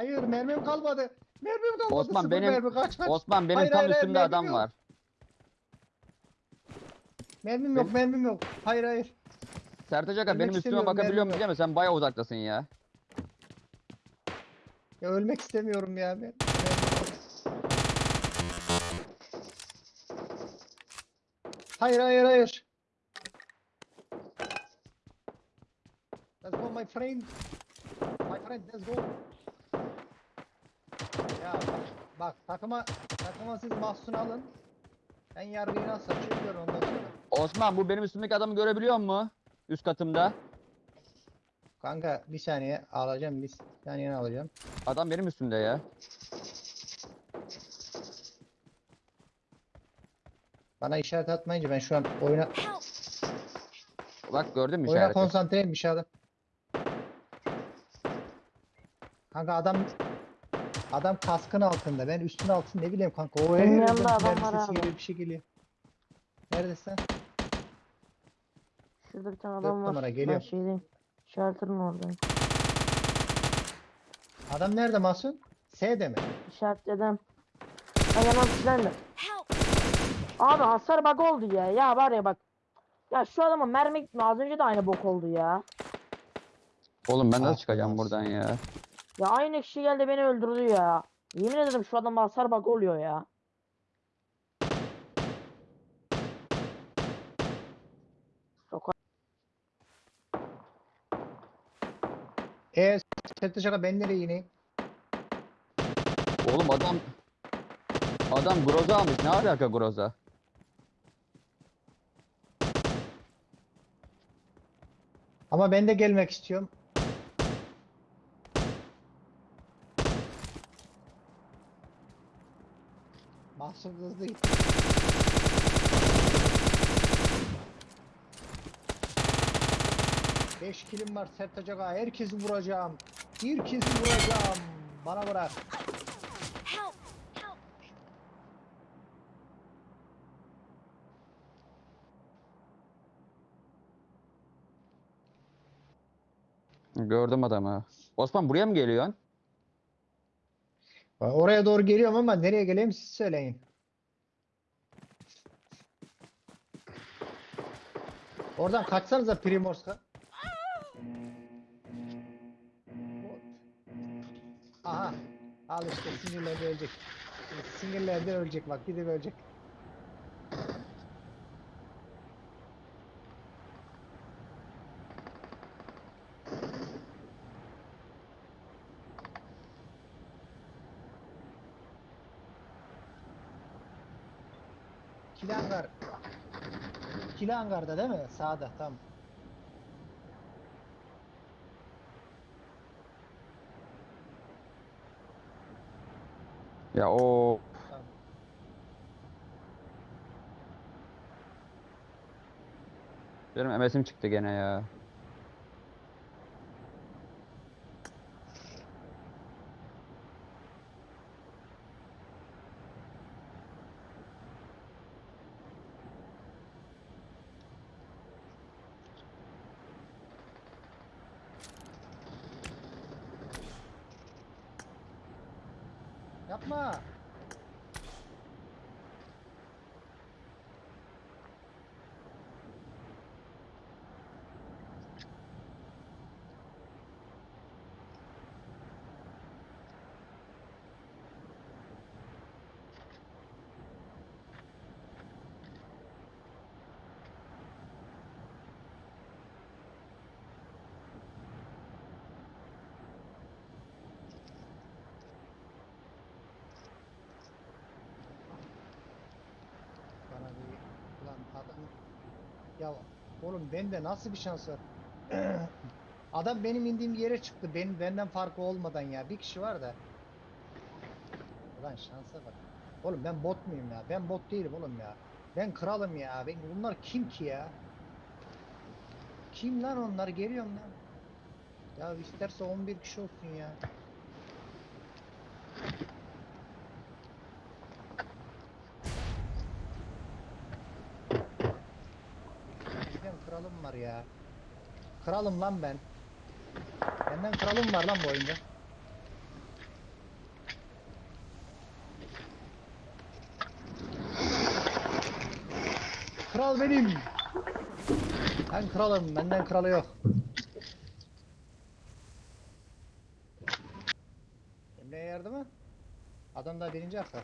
Hayır mermim kalmadı. Mermim kalmadı. Osman, Sıfır benim- mermi. Kaç kaç. Osman benim Hayır, tam hayır, hayır, üstümde mermim adam yok. var. Mermim yok mermim yok. Hayır hayır. Sertaç Aga Ölmek benim üstüme istemiyorum, bakabiliyor musun mi? Sen bayağı uzaktasın ya. Ya ölmek istemiyorum ya. Ben. Hayır hayır hayır. Let's go my friend. My friend let's go. Ya bak, takıma takıma siz mahsun alın. Ben yargıyı nasıl açıyorum ondan sonra. Osman bu benim üstümdeki adamı görebiliyor mu? Üst katımda. Kanka bir saniye alacağım bir saniye alacağım. Adam benim üstümde ya. Bana işaret atmayınca ben şu an oyuna! Bak gördün mü oyuna işareti? konsantreyim bir şey adam. Kanka adam adam kaskın altında. Ben üstün altında ne bileyim kanka. O Benim her yanımda yerden adam mermi var sesi abi. geliyor bir şey geliyor. Neredesin? Şurada bir tane Dört adam var. numara, Ben geliyor. şeydeyim. Shelter'ın oradayım. Adam nerede Mahsun? S'de mi? İşaretledim. Ben yanıma silendim. Help! Abi hasar bug oldu ya. Ya var ya bak. Ya şu adama mermi gitmiyor. Az önce de aynı bok oldu ya. Oğlum ben Ah, nasıl çıkacağım buradan ya? Ya aynı kişi geldi beni öldürdü ya. Yemin ederim şu adama hasar bug oluyor ya. Soka E Sette şaka ben nereye ineyim? Oğlum adam adam groza almış. Ne alaka groza? Ama ben de gelmek istiyorum. Mahsun hızlı git. Beş kilim var Sertaç Aga. Herkesi vuracağım. Herkesi vuracağım. Bana bırak. Gördüm adamı. Osman buraya mı geliyorsun? Oraya doğru geliyorum ama nereye geleyim siz söyleyin. Oradan kaçsanıza Primorsk'a. Aha. Al işte sinirlendi ölecek. Sinirlendi ölecek bak gidip ölecek. İkili hangar. İkili hangarda değil mi? Sağda tam. Ya o benim MS'im çıktı gene ya. Yapma. Bana bir ulan adam ya oğlum bende nasıl bir şans var? Adam benim indiğim yere çıktı. Benim benden farkı olmadan ya. Bir kişi var da. Ulan şansa bak. Oğlum ben bot muyum ya? Ben bot değilim oğlum ya. Ben kralım ya. Ben bunlar kim ki ya? Kim lan onlar? Geliyorum lan. Ya isterse 11 kişi olsun ya. ya. Kralım lan ben. Benden kralım var lan bu oyunda. Kral benim. Ben kralım. Benden kralı yok. Emre'ye yardım mı? Adam da birinci aktar.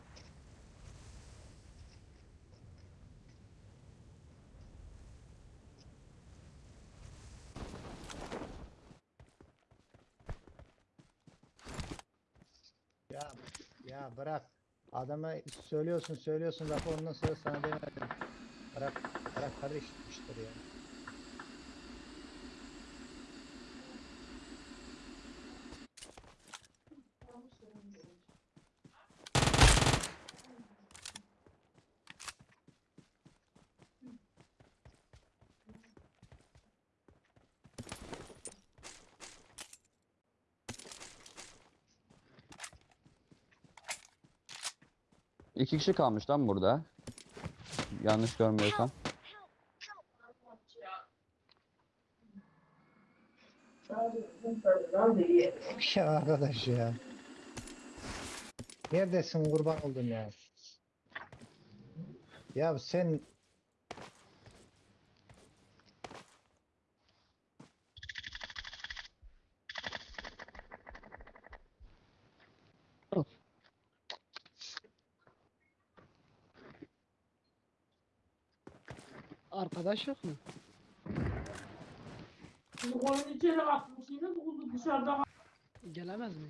Bırak. Adama söylüyorsun söylüyorsun lafı ondan sonra sana demedim. Bırak bırak kardeş işleri ya. İki kişi kalmış lan burada. Yanlış görmüyorsam. Ya arkadaş ya. Neredesin kurban oldum ya. Ya sen Arkadaş yok mu? Koyun içeri atmış yine kuzu dışarıda Gelemez mi?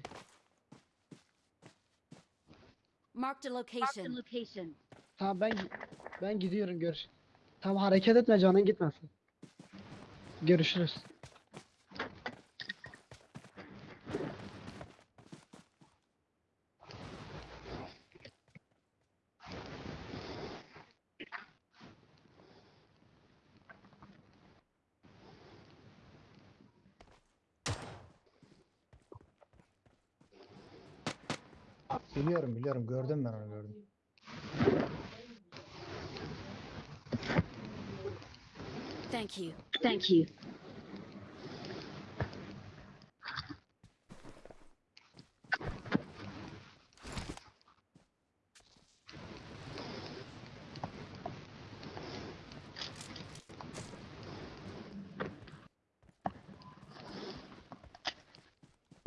Marked a location. Tamam ben ben gidiyorum görüş. Tamam hareket etme canın gitmesin. Görüşürüz. Biliyorum gördüm ben onu gördüm. Thank you. Thank you.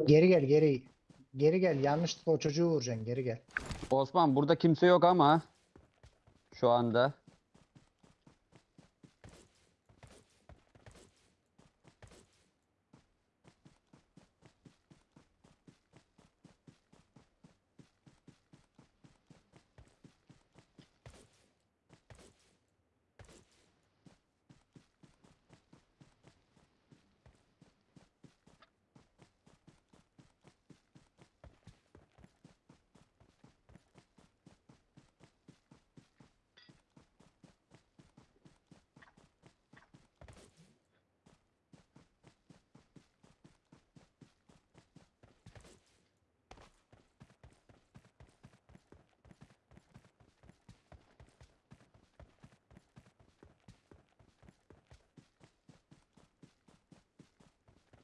Geri gel geri. Geri gel yanlışlıkla o çocuğu vuracaksın geri gel. Osman burada kimse yok ama şu anda.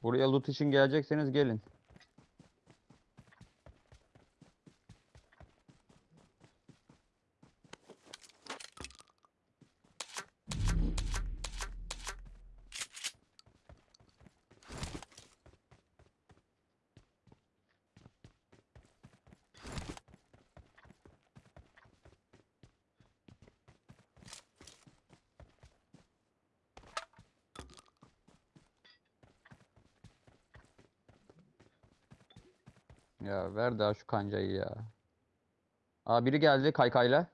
Buraya loot için gelecekseniz gelin. Ya ver daha şu kancayı ya. Aa biri geldi kaykayla.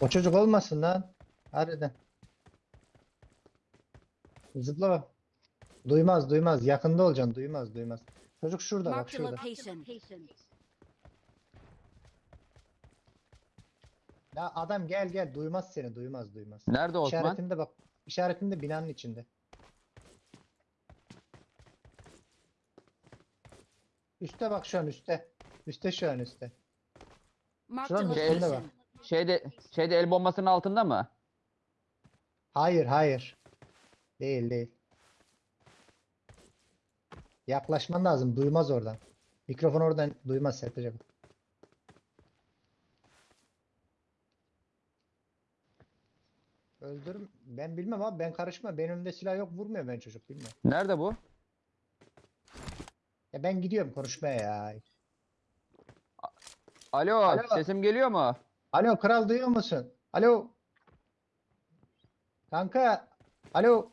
O çocuk olmasın lan. Harbiden. Zıpla. Duymaz duymaz. Yakında olacaksın. Duymaz duymaz. Çocuk şurada bak Marked a şurada. location. Ya adam gel gel. Duymaz seni. Duymaz duymaz. Nerede Osman? İşaretinde bak. İşaretinde binanın içinde. Üste bak şu an üste. Üste şu an üste. Şuranın Şey- üstünde bak. Şeyde, şeyde el bombasının altında mı? Hayır hayır. Değil değil. Yaklaşman lazım. Duymaz oradan. Mikrofon oradan duymaz Sertacığım. Öldürüm. Ben bilmem abi ben karışma. Benim önümde silah yok vurmuyor ben çocuk bilmem. Nerede bu? Ya ben gidiyorum konuşmaya ya. Alo, Alo. sesim geliyor mu? Alo kral duyuyor musun? Alo. Kanka. Alo.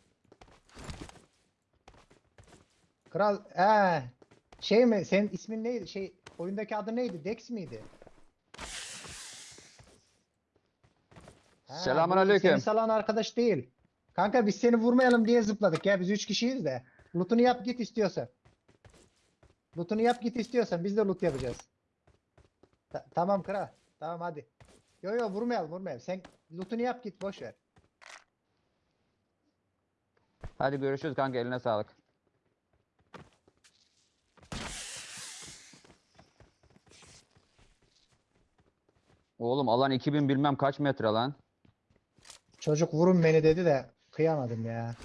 Kral. Ee, şey mi? Senin ismin neydi? Şey oyundaki adı neydi? Dex miydi? Ha, bu Selamünaleyküm. Seni salan arkadaş değil. Kanka biz seni vurmayalım diye zıpladık ya. Biz üç kişiyiz de. Loot'unu yap git istiyorsan. Loot'unu yap git istiyorsan biz de loot yapacağız. Ta- tamam kral. Tamam hadi. Yo yo vurmayalım vurmayalım. Sen loot'unu yap git boş ver. Hadi görüşürüz kanka eline sağlık. Oğlum alan 2000 bilmem kaç metre lan. Çocuk vurun beni dedi de kıyamadım ya.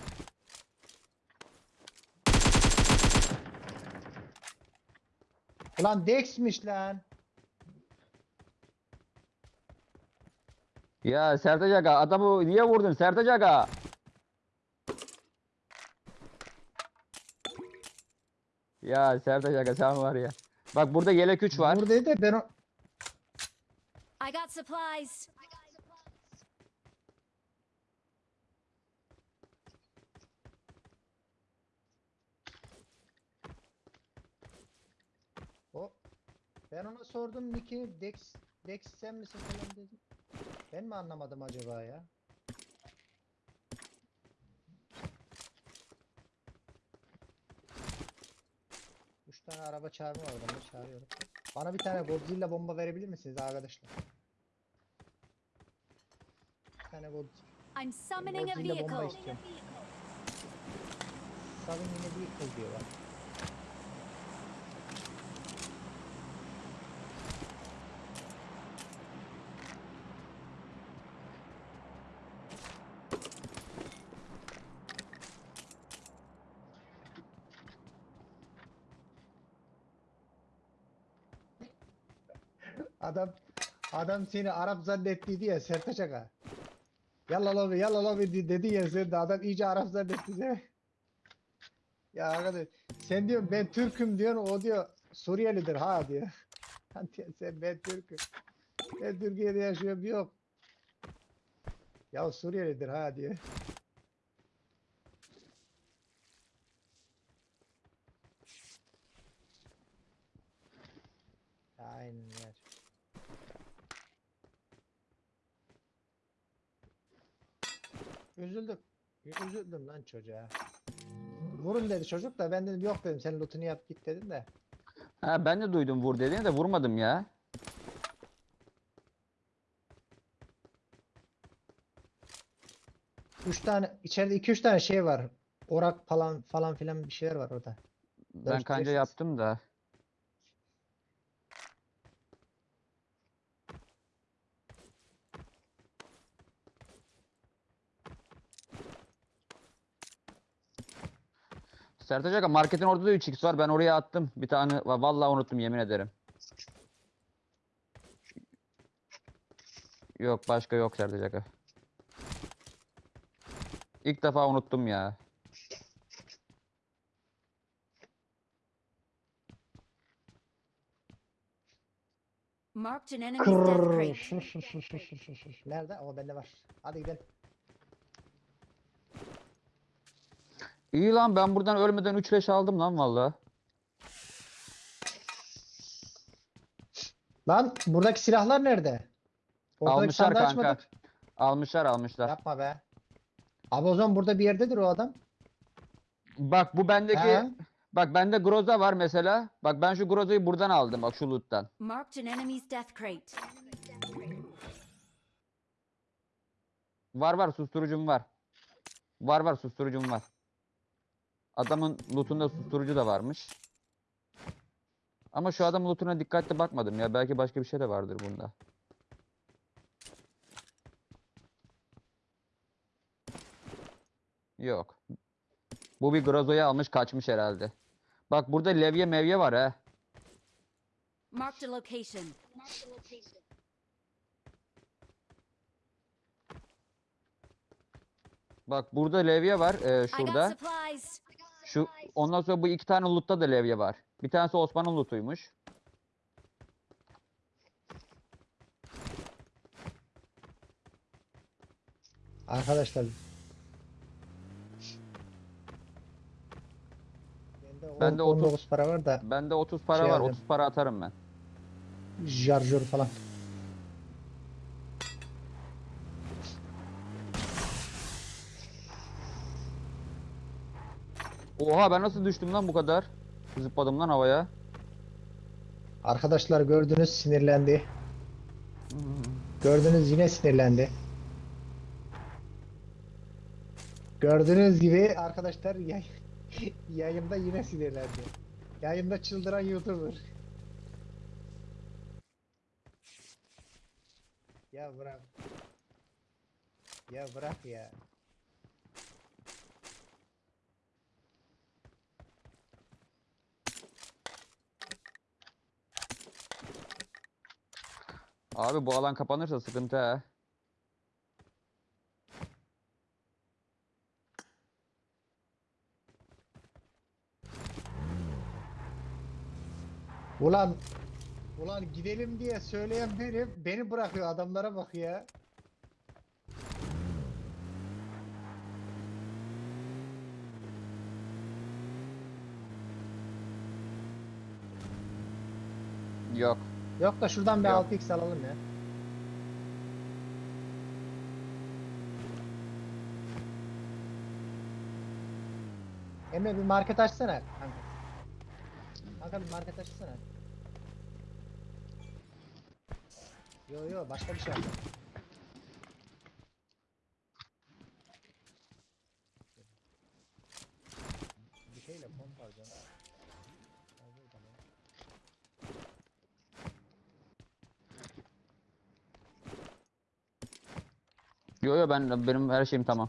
Ulan Dex'miş lan. Ya Sertaç Aga adamı niye vurdun Sertaç Aga? Ya Sertaç Aga sen var ya. Bak burada yelek 3 var. De ben o... I got supplies. o... Ben ona sordum Nick'i Dex, Dex sen misin falan dedim. Ben mi anlamadım acaba ya? Üç tane araba çağırma var ben de çağırıyorum. Bana bir tane Godzilla bomba verebilir misiniz arkadaşlar? Bir tane Godzilla, I'm summoning a Godzilla bomba vehicle. istiyorum. Yine bir diyorlar. Adam adam seni Arap zannettiydi ya Sertaç Aga. Yalla lobi yalla lobi di- dedi ya sen de adam iyice Arap zannetti seni. Ya arkadaş sen diyor ben Türk'üm diyorsun o diyor Suriyelidir ha diyor. Diyor, sen ben Türk'üm. Ben Türkiye'de yaşıyorum yok. Ya Suriyelidir ha diyor. Aynen yer. Üzüldüm. Üzüldüm lan çocuğa. Vurun dedi çocuk da ben dedim yok dedim sen lootunu yap git dedim de. Ha ben de duydum vur dediğini de vurmadım ya. Üç tane içeride iki üç tane şey var. Orak falan falan filan bir şeyler var orada. Ben Dört kanca beş- yaptım da. Sertaç Aga marketin orada da 3x var. Ben oraya attım. Bir tane Va- vallahi unuttum yemin ederim. Yok başka yok Sertaç Aga. İlk defa unuttum ya. Marked an enemy's death crate. Nerede? O bende var. Hadi gidelim. İyi lan ben buradan ölmeden 3 leş aldım lan vallahi. Lan buradaki silahlar nerede? Ortadaki Almışlar sandığı kanka. açmadık. Almışlar almışlar. Yapma be. Abi o zaman burada bir yerdedir o adam. Bak bu bendeki He? bak bende Groza var mesela. Bak ben şu Groza'yı buradan aldım bak şu loot'tan. Marked an enemy's death crate. Var var susturucum var. Var var susturucum var. Adamın loot'unda susturucu da varmış. Ama şu adamın loot'una dikkatli bakmadım ya. Belki başka bir şey de vardır bunda. Yok. Bu bir Groza'yı almış kaçmış herhalde. Bak burada levye mevye var ha. Marked a location. Bak burada levye var e, şurada. Şu ondan sonra bu iki tane loot'ta da levye var. Bir tanesi Osman'ın loot'uymuş. Arkadaşlar. Bende, Bende 19 otuz. para var da Bende 30 para Şey var. aldım. 30 para atarım ben. şarjör falan. Oha ben nasıl düştüm lan bu kadar? Zıpladım lan havaya. Arkadaşlar gördünüz sinirlendi. Gördünüz yine sinirlendi. Gördüğünüz gibi arkadaşlar yay yayında yine sinirlendi. Yayında çıldıran YouTuber. Ya bırak. Ya bırak ya. Abi bu alan kapanırsa sıkıntı ha. Ulan Ulan gidelim diye söyleyen benim. Beni bırakıyor adamlara bak ya. Yok. Yok da şuradan bir Yok. 6x alalım ya. Emre bir market açsana kanka. Kanka bir market açsana. Yo yo başka bir şey yap. Yo ben benim her şeyim tamam.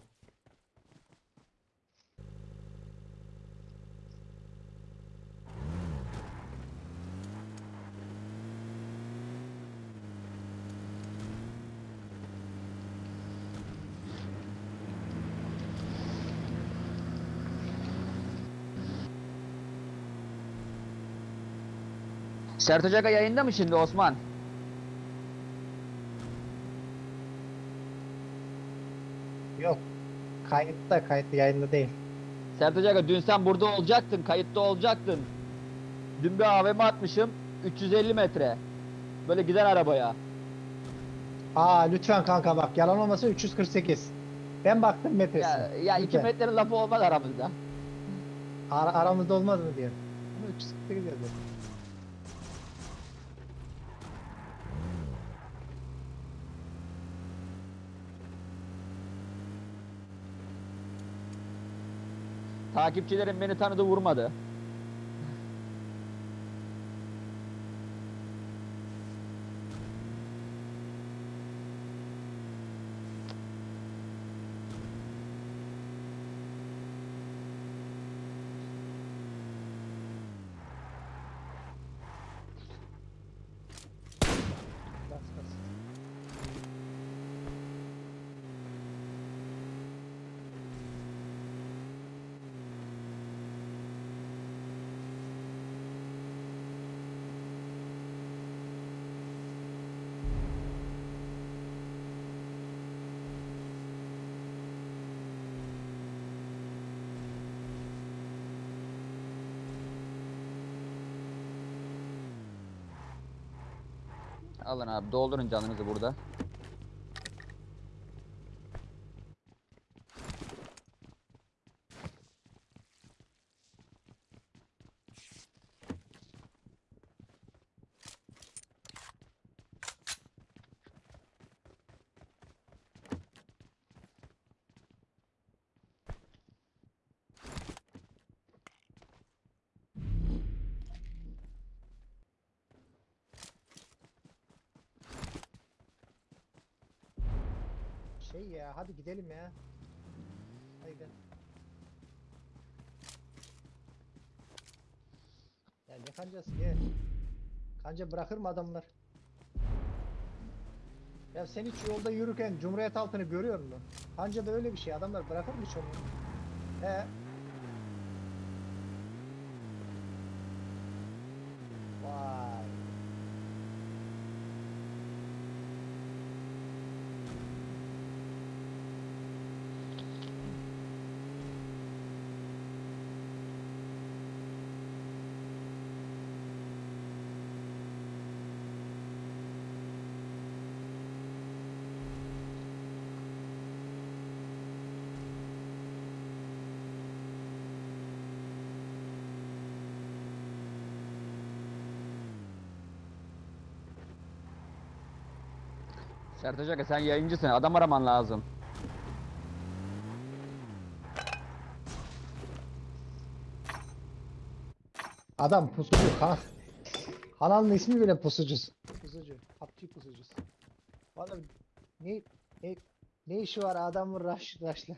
Sert Aga yayında mı şimdi Osman? Yok. Kayıtta kayıtta yayında değil. Sertaç Aga dün sen burada olacaktın, kayıtta olacaktın. Dün bir AVM atmışım, 350 metre. Böyle giden arabaya. Aa lütfen kanka bak yalan olmasın 348. Ben baktım metresi. Ya, ya 2 Lütfen. metrenin lafı olmaz aramızda. Ara- aramızda olmaz mı diyor. Ama 348 yazıyor. Takipçilerim beni tanıdı vurmadı. Abi doldurun canınızı burada. Gidelim ya. Gidelim. Ya ne kancası gel. Kanca bırakır mı adamlar? Ya sen hiç yolda yürürken Cumhuriyet altını görüyor musun? Anca da öyle bir şey. Adamlar bırakır mı hiç? He. Vay. Sertaç sen yayıncısın. Adam araman lazım. Adam pusucu ha. Kanalın ismi bile pusucusu. Pusucu. PUBG pusucusu. Vallahi ne ne ne işi var adamın rush rush'la.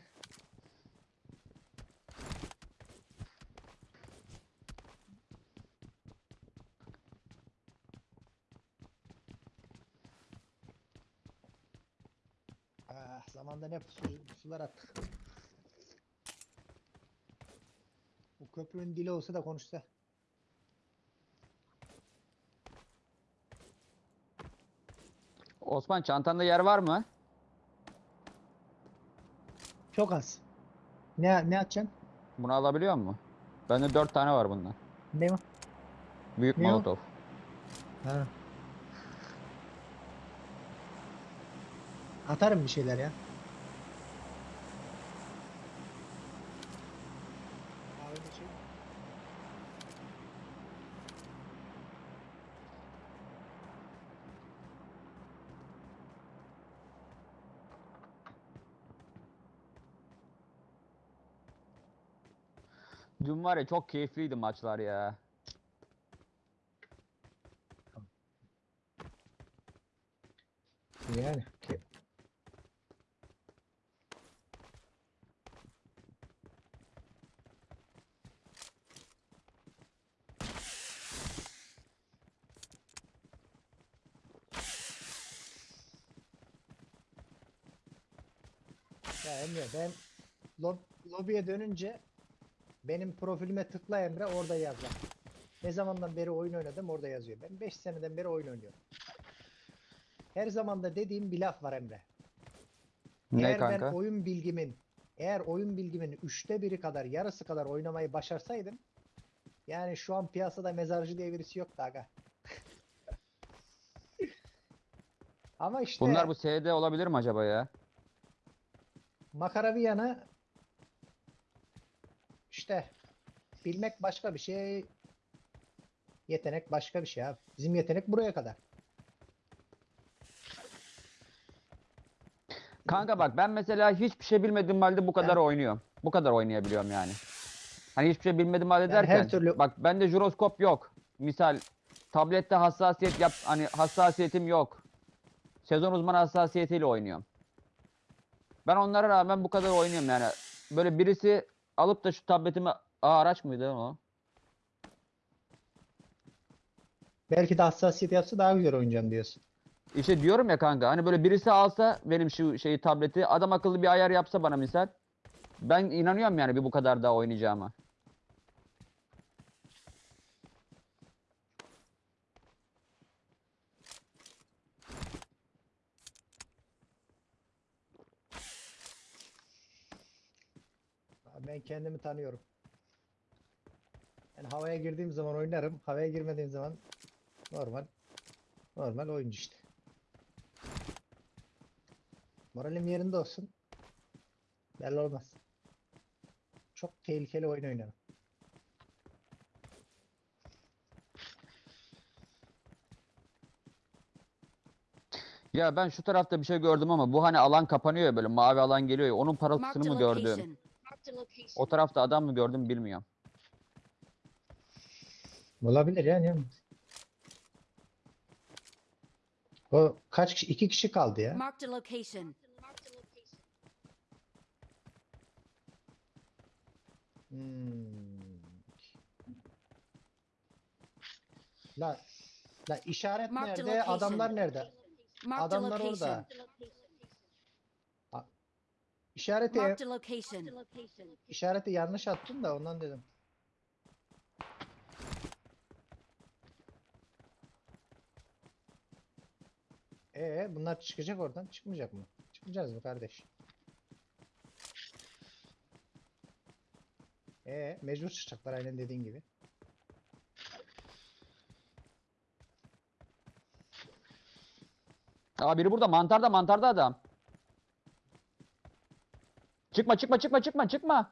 Zamanda ne pusu, pusular attık. Bu köprünün dili olsa da konuşsa. Osman çantanda yer var mı? Çok az. Ne ne atacaksın? Bunu alabiliyor mu? Bende 4 tane var bundan. Ne o? Büyük Ne. Ha. Atarım bir şeyler ya. şey. Dün var ya çok keyifliydi maçlar ya. Yani. Ya Emre ben lob lobiye dönünce benim profilime tıkla Emre orada yaz bak. Ne zamandan beri oyun oynadım orada yazıyor. Ben 5 seneden beri oyun oynuyorum. Her zaman da dediğim bir laf var Emre. Ne eğer kanka? ben oyun bilgimin eğer oyun bilgimin üçte biri kadar yarısı kadar oynamayı başarsaydım yani şu an piyasada mezarcı diye birisi yoktu aga. Ama işte Bunlar bu SD olabilir mi acaba ya? makara bir yana işte bilmek başka bir şey yetenek başka bir şey abi. Bizim yetenek buraya kadar. Kanka bak ben mesela hiçbir şey bilmediğim halde bu kadar oynuyorum. Bu kadar oynayabiliyorum yani. Hani hiçbir şey bilmediğim halde Yani her derken türlü- bak bende jiroskop yok. Misal tablette hassasiyet yap hani hassasiyetim yok. Sezon uzmanı hassasiyetiyle oynuyorum. Ben onlara rağmen bu kadar oynuyorum yani. Böyle birisi alıp da şu tabletimi Aa, araç mıydı o? Belki de hassasiyet yapsa daha güzel oynayacağım diyorsun. İşte diyorum ya kanka hani böyle birisi alsa benim şu şeyi tableti adam akıllı bir ayar yapsa bana misal. Ben inanıyorum yani bir bu kadar daha oynayacağıma. Abi Ben kendimi tanıyorum. Yani havaya girdiğim zaman oynarım. Havaya girmediğim zaman normal normal oyuncu işte. Moralim yerinde olsun. Belli olmaz. Çok tehlikeli oyun oynarım. Ya ben şu tarafta bir şey gördüm ama bu hani alan kapanıyor ya böyle mavi alan geliyor ya onun parıltısını mı gördüm? O tarafta adam mı gördüm bilmiyorum. Olabilir yani. yani. O kaç kişi? iki kişi kaldı ya. Marked a location. Hmm. La, la işaret Marked a nerede? Adamlar location. nerede? Marked a Adamlar location. İşareti, Marked a location. işareti yanlış attın da ondan dedim. Ee, bunlar çıkacak oradan. Çıkmayacak mı? Çıkmayacağız mı kardeş? Ee, mecbur çıkacaklar aynen dediğin gibi. Aa biri burada mantarda mantarda adam. Çıkma çıkma çıkma çıkma çıkma.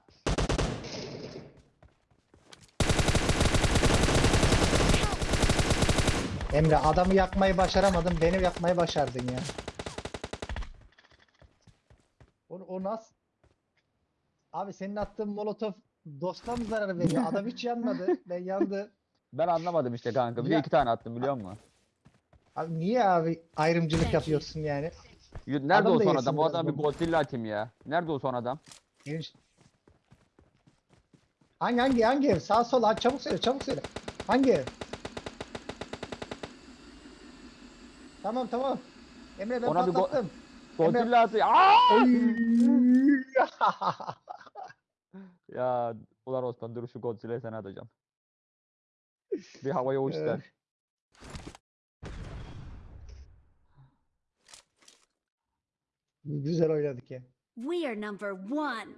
Emre adamı yakmayı başaramadın, beni yakmayı başardın ya. O, o nasıl? Abi senin attığın molotof dostuna mı zarar veriyor? Adam hiç yanmadı. Ben yandı. Ben anlamadım işte kanka. Bir de Ya- iki tane attım biliyor musun? Abi niye abi ayrımcılık yapıyorsun yani? Nerede Adam o son adam? O adam bir. Godzilla atayım ya. Nerede o son adam? Geniş- Hangi hangi hangi ev? Sağ sol ha, çabuk söyle çabuk söyle. Hangi ev? Tamam tamam. Emre ben Ona go- patlattım. Emre- Godzilla! Oy! Ya ulan Osman dur şu Godzilla'yı sana atacağım. Bir havaya uç Evet. Güzel oynadık ya. We are number one.